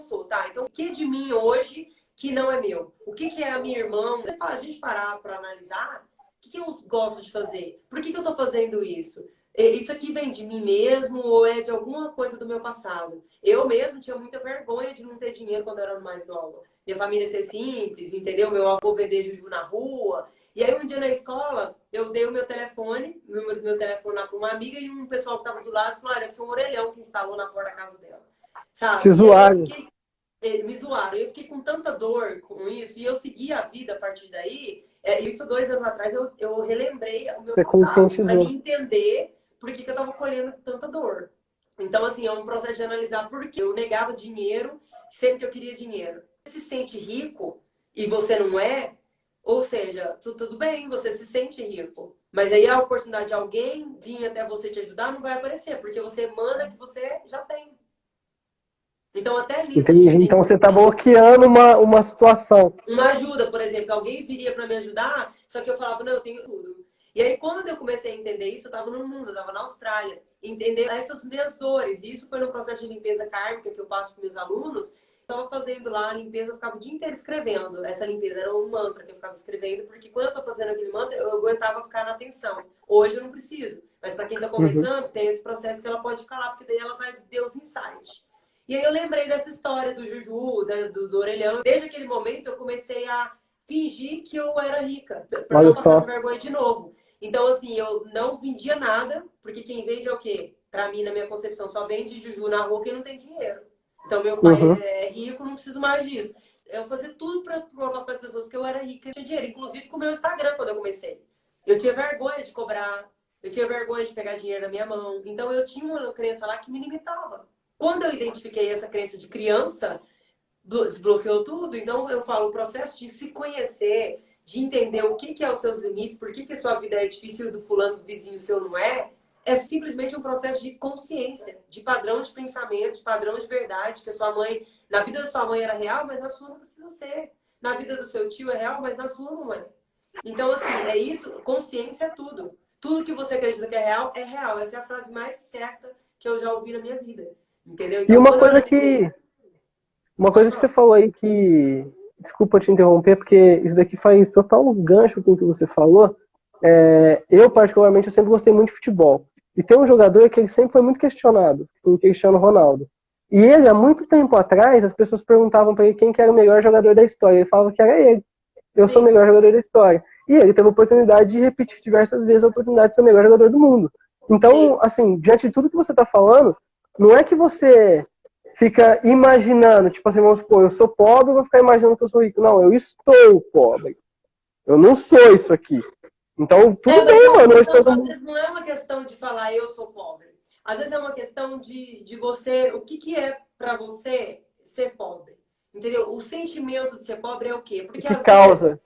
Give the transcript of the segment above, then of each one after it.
sou, tá? Então, o que de mim hoje que não é meu? O que, é a minha irmã? A gente parar para analisar, o que, eu gosto de fazer? Por que, eu tô fazendo isso? Isso aqui vem de mim mesmo ou é de alguma coisa do meu passado? Eu mesmo tinha muita vergonha de não ter dinheiro quando eu era mais nova. Minha família ser simples, entendeu? Meu avô vender juju na rua. E aí um dia na escola, eu dei o meu telefone, o número do meu telefone lá para uma amiga e um pessoal que estava do lado falou, ah, deve ser um orelhão que instalou na porta da casa dela. Sabe? Te zoaram. Fiquei, me zoaram. Eu fiquei com tanta dor com isso e eu segui a vida a partir daí. É, isso dois anos atrás eu, eu relembrei o meu Você passado para me entender por que, que eu estava colhendo tanta dor. Então, assim, é um processo de analisar por que eu negava dinheiro sempre que eu queria dinheiro. Você se sente rico e você não é, ou seja, tudo bem, você se sente rico. Mas aí a oportunidade de alguém vir até você te ajudar não vai aparecer, porque você emana que você já tem. Então, até nisso. Entendi. Então, você está bloqueando uma, uma situação. Uma ajuda, por exemplo. Alguém viria para me ajudar, só que eu falava, não, eu tenho tudo. E aí, quando eu comecei a entender isso, eu estava no mundo, eu estava na Austrália, entender essas minhas dores. E isso foi no processo de limpeza kármica que eu passo para meus alunos. Estava fazendo lá a limpeza, eu ficava o dia inteiro escrevendo. Essa limpeza era um mantra que eu ficava escrevendo, porque quando eu estou fazendo aquele mantra, eu aguentava ficar na atenção. Hoje eu não preciso. Mas para quem está começando, uhum. tem esse processo que ela pode ficar lá, porque daí ela vai ter os insights. E aí eu lembrei dessa história do Juju, do, do orelhão. Desde aquele momento eu comecei a fingir que eu era rica, para não passar vergonha de novo. Então, assim, eu não vendia nada, porque quem vende é o quê? Pra mim, na minha concepção, só vende juju na rua quem não tem dinheiro. Então, meu pai uhum. é rico, não preciso mais disso. Eu fazia tudo para provar para as pessoas que eu era rica e tinha dinheiro. Inclusive com o meu Instagram, quando eu comecei. Eu tinha vergonha de cobrar, eu tinha vergonha de pegar dinheiro na minha mão. Então, eu tinha uma crença lá que me limitava. Quando eu identifiquei essa crença de criança, desbloqueou tudo. Então, eu falo, o processo de se conhecer, de entender o que, que é os seus limites, por que, que a sua vida é difícil do fulano, do vizinho, seu não é, é simplesmente um processo de consciência, de padrão de pensamento, de padrão de verdade, que a sua mãe, na vida da sua mãe era real, mas na sua não precisa ser. Na vida do seu tio é real, mas na sua não é. Então, assim, é isso, consciência é tudo. Tudo que você acredita que é real, é real. Essa é a frase mais certa que eu já ouvi na minha vida. Entendeu? Então, e uma coisa que... Uma coisa que você falou aí que desculpa te interromper, porque isso daqui faz total gancho com o que você falou. É, eu, particularmente, eu sempre gostei muito de futebol. E tem um jogador que ele sempre foi muito questionado, o Cristiano Ronaldo. E ele, há muito tempo atrás, as pessoas perguntavam para ele quem que era o melhor jogador da história. Ele falava que era ele. Eu sou o melhor jogador da história. E ele teve a oportunidade de repetir diversas vezes a oportunidade de ser o melhor jogador do mundo. Então, assim, diante de tudo que você está falando, não é que você fica imaginando, tipo assim, vamos supor, eu sou pobre, eu vou ficar imaginando que eu sou rico. Não, eu estou pobre. Eu não sou isso aqui. Então, tudo é, bem, mano. Às vezes não é uma questão de falar eu sou pobre. Às vezes é uma questão de, de você, o que, que é para você ser pobre? Entendeu? O sentimento de ser pobre é o quê? Porque que causa? Vezes,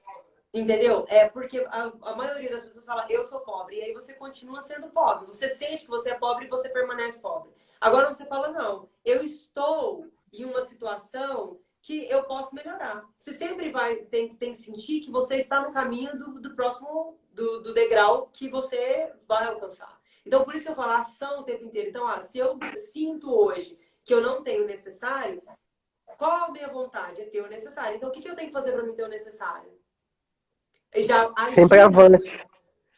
entendeu? É porque a, a maioria das pessoas fala eu sou pobre. E aí você continua sendo pobre. Você sente que você é pobre e você permanece pobre. Agora você fala, não, eu estou em uma situação que eu posso melhorar. Você sempre vai tem, tem que sentir que você está no caminho do, do próximo do, do, degrau que você vai alcançar. Então, por isso que eu falo ação o tempo inteiro. Então, ah, se eu sinto hoje que eu não tenho o necessário, qual a minha vontade? É ter o necessário. Então, o que, que eu tenho que fazer para mim ter o necessário? Já Sempre avante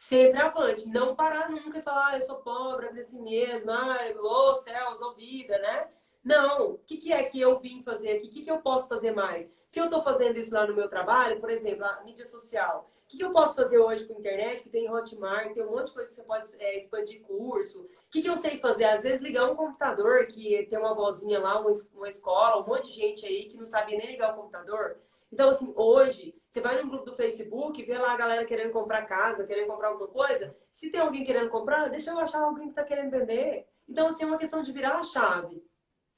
sempre avante. Não parar nunca e falar, ah, eu sou pobre, é assim mesmo, ai, ô oh, céus, ô vida, né? Não, o que, que, é que eu vim fazer aqui? O que, que eu posso fazer mais? Se eu estou fazendo isso lá no meu trabalho, por exemplo, a mídia social, o que, que eu posso fazer hoje com a internet, que tem Hotmart, tem um monte de coisa que você pode é, expandir curso? O que, que eu sei fazer? Às vezes ligar um computador, que tem uma vozinha lá, uma, uma escola, um monte de gente aí que não sabia nem ligar o computador. Então, assim, hoje, Facebook, vê lá a galera querendo comprar casa, querendo comprar alguma coisa. Se tem alguém querendo comprar, deixa eu achar alguém que está querendo vender. Então, assim, é uma questão de virar a chave.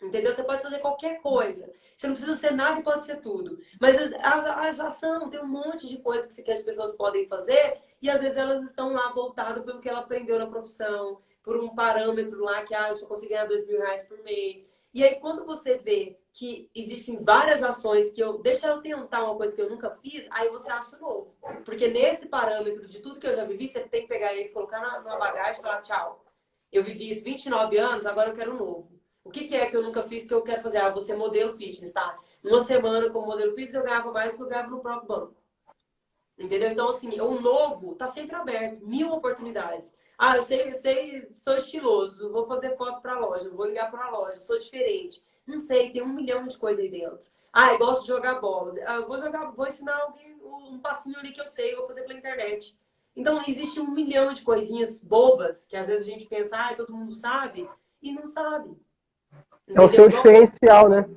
Entendeu? Você pode fazer qualquer coisa. Você não precisa ser nada e pode ser tudo. Mas a, a ação tem um monte de coisas que as pessoas podem fazer e às vezes elas estão lá voltadas pelo que ela aprendeu na profissão, por um parâmetro lá que ah, eu só consigo ganhar dois mil reais por mês. E aí, quando você vê que existem várias ações que eu... Deixa eu tentar uma coisa que eu nunca fiz, aí você acha novo. Porque nesse parâmetro de tudo que eu já vivi, você tem que pegar ele, colocar na, numa bagagem e falar tchau. Eu vivi isso 29 anos, agora eu quero um novo. O que, que é que eu nunca fiz que eu quero fazer? Ah, você modelo fitness, tá? Numa semana como modelo fitness eu ganhava mais do que eu ganhava no próprio banco. Entendeu? Então, assim, o novo tá sempre aberto, mil oportunidades. Ah, eu sei, eu sei, sou estiloso, vou fazer foto para loja, vou ligar para loja, sou diferente. Não sei, tem um milhão de coisas aí dentro. Ah, eu gosto de jogar bola. Ah, vou jogar, vou ensinar alguém um passinho ali que eu sei, vou fazer pela internet. Então, existe um milhão de coisinhas bobas que às vezes a gente pensa, ah, todo mundo sabe, e não sabe. Entendeu? É o seu diferencial, né?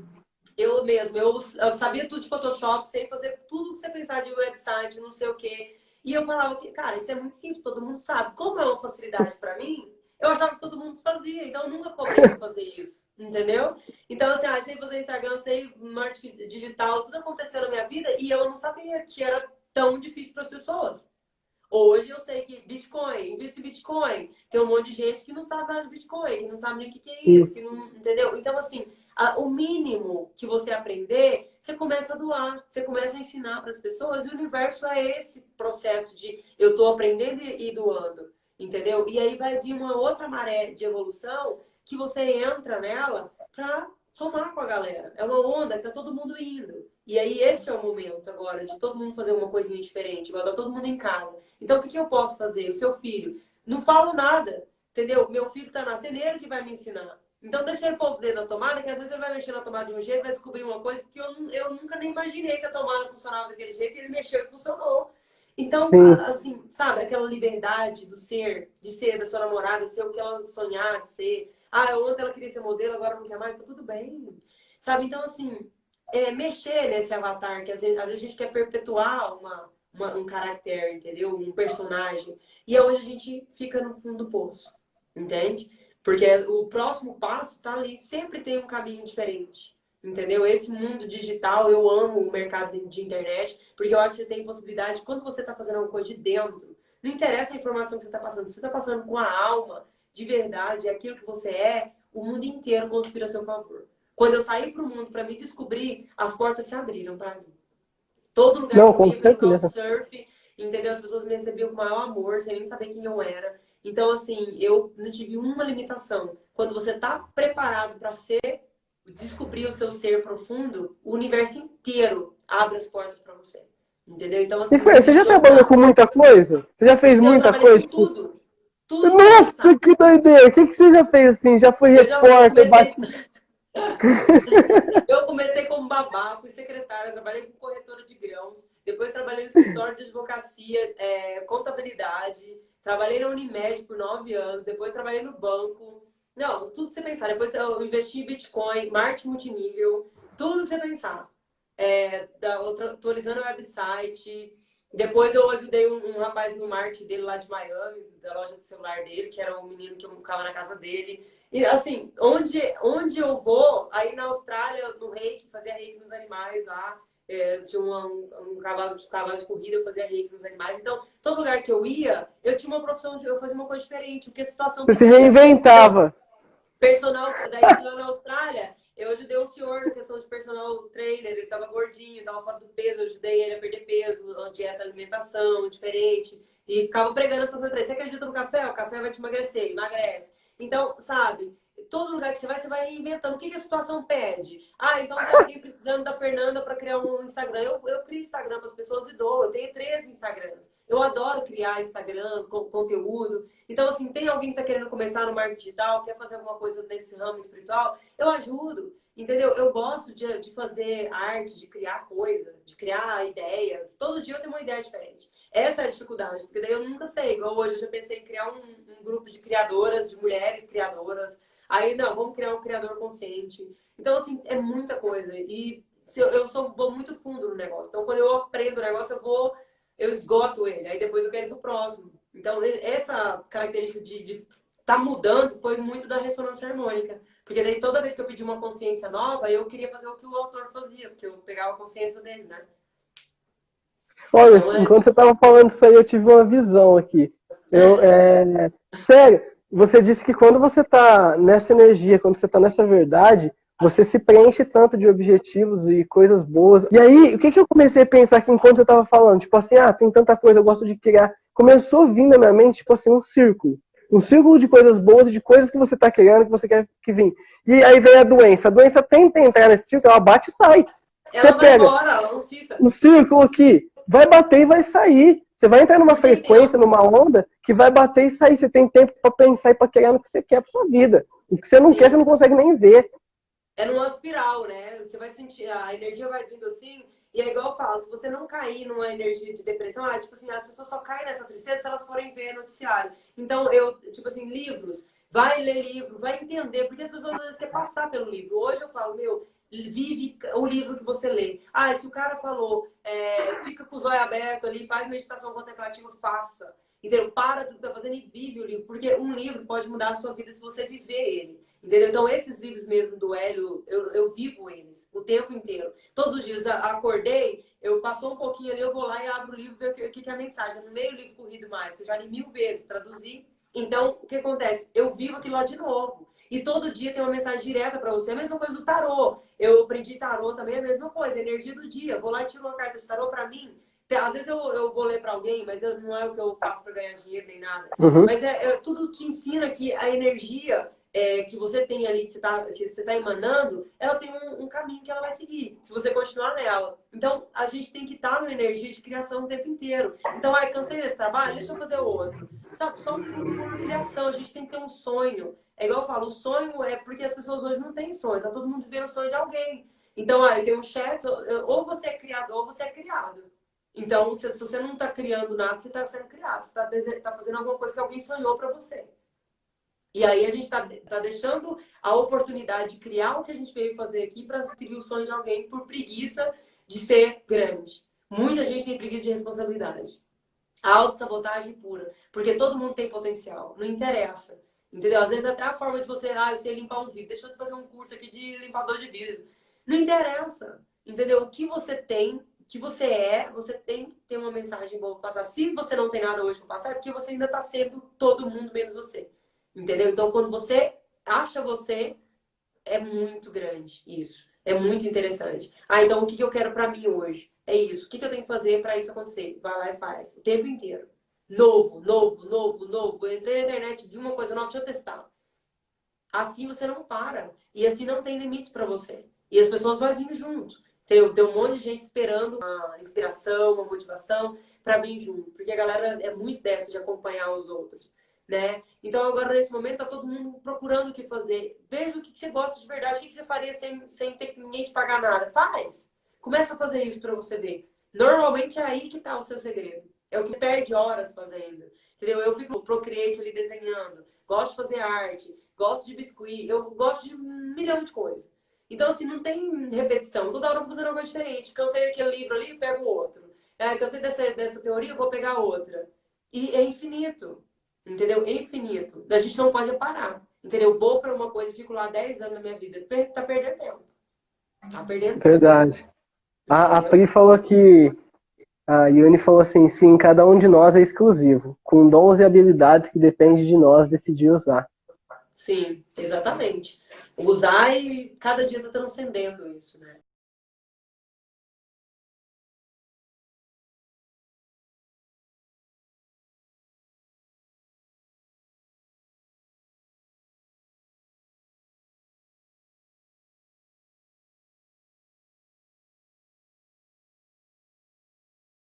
Eu mesmo, eu, eu, sabia tudo de Photoshop, sei fazer tudo que você pensar de website, não sei o quê. E eu falava que, cara, isso é muito simples, todo mundo sabe. Como é uma facilidade para mim, eu achava que todo mundo fazia, então eu nunca cobrei pra fazer isso, entendeu? Então, assim, ah, sei fazer Instagram, sei marketing digital, tudo aconteceu na minha vida e eu não sabia que era tão difícil para as pessoas. Hoje eu sei que Bitcoin, investe em Bitcoin. Tem um monte de gente que não sabe nada de Bitcoin, que não sabe nem o que é isso, que não, entendeu? Então, assim, o mínimo que você aprender, você começa a doar, você começa a ensinar para as pessoas, e o universo é esse processo de eu estou aprendendo e doando, entendeu? E aí vai vir uma outra maré de evolução que você entra nela para somar com a galera. É uma onda que tá todo mundo indo. E aí esse é o momento agora de todo mundo fazer uma coisinha diferente. Agora tá todo mundo em casa. Então o que, que eu posso fazer? O seu filho. Não falo nada, entendeu? Meu filho tá nascendo, ele que vai me ensinar. Então deixa ele pôr o dedo na tomada, que às vezes ele vai mexer na tomada de um jeito, vai descobrir uma coisa que eu, eu nunca nem imaginei que a tomada funcionava daquele jeito, ele mexeu e funcionou. Então, assim, sabe, aquela liberdade do ser, de ser da sua namorada, ser o que ela sonhar de ser, ah, ontem ela queria ser modelo, agora não quer mais, tá tudo bem. Sabe? Então, assim, é, mexer nesse avatar, que às vezes, às vezes a gente quer perpetuar uma, uma, um caráter, entendeu? Um personagem. E é onde a gente fica no fundo do poço. Entende? Porque o próximo passo tá ali, sempre tem um caminho diferente. Entendeu? Esse mundo digital, eu amo o mercado de internet, porque eu acho que você tem possibilidade, quando você está fazendo alguma coisa de dentro, não interessa a informação que você está passando, se você está passando com a alma, de verdade, aquilo que você é, o mundo inteiro conspira a seu favor. Quando eu saí para o mundo para me descobrir, as portas se abriram para mim. Todo lugar Não, que eu ia, surf, entendeu? As pessoas me recebiam com o maior amor, sem nem saber quem eu era. Então, assim, eu não tive uma limitação. Quando você está preparado para ser, descobrir o seu ser profundo, o universo inteiro abre as portas para você. Entendeu? Então, assim, você já trabalhou com muita coisa? Você já fez muita coisa? Com tudo. Tudo Nossa, sabe? que doideira! O que, que você já fez assim? Já foi repórter, comecei... bate... eu comecei como babá, fui secretária, trabalhei com corretora de grãos, depois trabalhei no escritório de advocacia, é, contabilidade, trabalhei na Unimed por nove anos, depois trabalhei no banco. Não, tudo que você pensar. Depois eu investi em Bitcoin, marketing multinível, tudo que você pensar. É, atualizando o website, depois eu ajudei um, um, rapaz no marketing dele lá de Miami, da loja de celular dele, que era um menino que eu ficava na casa dele. E assim, onde, onde eu vou, aí na Austrália, no reiki, fazia reiki nos animais lá. É, tinha um, um, cavalo, um cavalo de corrida, eu fazia reiki nos animais. Então, todo lugar que eu ia, eu tinha uma profissão, de, eu fazia uma coisa diferente. Porque a situação... Você se reinventava. Personal, daí lá na Austrália, eu ajudei um senhor na questão de personal trainer, ele estava gordinho, estava fora do peso, eu ajudei ele a perder peso, a dieta, alimentação diferente. E ficava pregando essa coisa pra ele. Você acredita no café? O café vai te emagrecer, emagrece. Então, sabe, todo lugar que você vai, você vai reinventando. O que, que a situação pede? Ah, então tem alguém precisando da Fernanda para criar um Instagram. Eu, eu crio Instagram para as pessoas e dou. Eu tenho três Instagrams. Eu adoro criar Instagram, com, conteúdo. Então, assim, tem alguém que está querendo começar no marketing digital, quer fazer alguma coisa nesse ramo espiritual, eu ajudo. Entendeu? Eu gosto de, de fazer arte, de criar coisa, de criar ideias. Todo dia eu tenho uma ideia diferente. Essa é a dificuldade, porque daí eu nunca sei. Igual hoje eu já pensei em criar um, um grupo de criadoras, de mulheres criadoras. Aí, não, vamos criar um criador consciente. Então, assim, é muita coisa. E eu, eu sou, vou muito fundo no negócio. Então, quando eu aprendo o negócio, eu vou, eu esgoto ele. Aí depois eu quero ir pro próximo. Então, essa característica de estar tá mudando foi muito da ressonância harmônica. Porque daí toda vez que eu pedi uma consciência nova, eu queria fazer o que o autor fazia, porque eu pegava a consciência dele, né? Olha, então, é... enquanto você estava falando isso aí, eu tive uma visão aqui. Eu, é... Sério, você disse que quando você está nessa energia, quando você está nessa verdade, você se preenche tanto de objetivos e coisas boas. E aí, o que, que eu comecei a pensar aqui enquanto você estava falando? Tipo assim, ah, tem tanta coisa, eu gosto de criar. Começou a vir na minha mente, tipo assim, um círculo. Um círculo de coisas boas e de coisas que você está querendo, que você quer que vim. E aí vem a doença. A doença tenta entrar nesse círculo, ela bate e sai. Ela você vai pega embora, ela não fica. Um círculo aqui, vai bater e vai sair. Você vai entrar numa frequência, numa onda, que vai bater e sair. Você tem tempo para pensar e para criar no que você quer para sua vida. O que você não Sim. quer, você não consegue nem ver. É numa espiral, né? Você vai sentir, a energia vai vindo assim, e é igual eu falo, se você não cair numa energia de depressão, ah, tipo assim, as pessoas só caem nessa tristeza se elas forem ver noticiário. Então, eu, tipo assim, livros, vai ler livro, vai entender, porque as pessoas às vezes querem passar pelo livro. Hoje eu falo, meu, vive o livro que você lê. Ah, se o cara falou, é, fica com os olhos abertos ali, faz meditação contemplativa, faça. Entendeu? Para do que tá fazendo e vive o livro, porque um livro pode mudar a sua vida se você viver ele. Entendeu? Então, esses livros mesmo do Hélio, eu, eu vivo eles o tempo inteiro. Todos os dias, acordei, eu passou um pouquinho ali, eu vou lá e abro o livro ver o que, que é a mensagem. Eu não leio o livro corrido mais, porque eu já li mil vezes, traduzi. Então, o que acontece? Eu vivo aquilo lá de novo. E todo dia tem uma mensagem direta para você. A mesma coisa do tarô. Eu aprendi tarô também, a mesma coisa. Energia do dia. Vou lá e tiro uma carta de tarô para mim. Às vezes eu, eu vou ler para alguém, mas eu, não é o que eu faço para ganhar dinheiro nem nada. Uhum. Mas é, é, tudo te ensina que a energia é, que você tem ali, que você está tá emanando, ela tem um, um, caminho que ela vai seguir, se você continuar nela. Então, a gente tem que estar tá numa energia de criação o tempo inteiro. Então, ai, cansei desse trabalho, deixa eu fazer outro. Sabe, só por, criação, a gente tem que ter um sonho. É igual eu falo, o sonho é porque as pessoas hoje não têm sonho, tá todo mundo vivendo o sonho de alguém. Então, eu tenho um chefe, ou você é criador ou você é criado. Então, se, se você não está criando nada, você está sendo criado. Você está tá fazendo alguma coisa que alguém sonhou para você. E aí a gente está tá deixando a oportunidade de criar o que a gente veio fazer aqui para seguir o sonho de alguém por preguiça de ser grande. Muita gente tem preguiça de responsabilidade. A autossabotagem pura. Porque todo mundo tem potencial. Não interessa. Entendeu? Às vezes até a forma de você, ah, eu sei limpar um vidro. Deixa eu fazer um curso aqui de limpador de vidro. Não interessa. Entendeu? O que você tem, o que você é, você tem que ter uma mensagem boa para passar. Se você não tem nada hoje para passar, é porque você ainda está sendo todo mundo menos você. Entendeu? Então, quando você acha você, é muito grande isso. É muito interessante. Ah, então o que eu quero para mim hoje? É isso. O que eu tenho que fazer para isso acontecer? Vai lá e faz. O tempo inteiro. Novo, novo, novo, novo. Eu entrei na internet, vi uma coisa nova, deixa eu testar. Assim você não para. E assim não tem limite para você. E as pessoas vão vir junto. Tem, tem um monte de gente esperando uma inspiração, uma motivação para vir junto. Porque a galera é muito dessa de acompanhar os outros né? Então agora nesse momento tá todo mundo procurando o que fazer. Veja o que você gosta de verdade, o que você faria sem, sem ter ninguém te pagar nada. Faz! Começa a fazer isso para você ver. Normalmente é aí que tá o seu segredo. É o que perde horas fazendo. Entendeu? Eu fico Procreate ali desenhando. Gosto de fazer arte. Gosto de biscuit. Eu gosto de um milhão de coisas. Então, assim, não tem repetição. Toda hora eu tô fazendo algo diferente. Cansei daquele livro ali, pego outro. É, cansei dessa, dessa teoria, vou pegar outra. E é infinito. Entendeu? Infinito. A gente não pode parar. Entendeu? Eu vou para uma coisa e fico lá 10 anos na minha vida. Tá perdendo tempo. Tá perdendo tempo. Verdade. A, a Pri falou que. A Yane falou assim: sim, cada um de nós é exclusivo, com dons e habilidades que depende de nós decidir usar. Sim, exatamente. Usar e cada dia tá transcendendo isso, né?